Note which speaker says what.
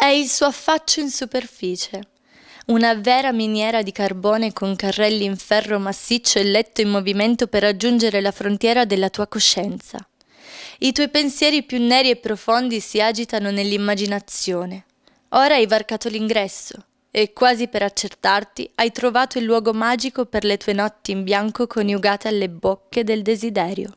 Speaker 1: È il suo affaccio in superficie. Una vera miniera di carbone con carrelli in ferro massiccio e letto in movimento per raggiungere la frontiera della tua coscienza. I tuoi pensieri più neri e profondi si agitano nell'immaginazione. Ora hai varcato l'ingresso e quasi per accertarti hai trovato il luogo magico per le tue notti in bianco coniugate alle bocche del desiderio.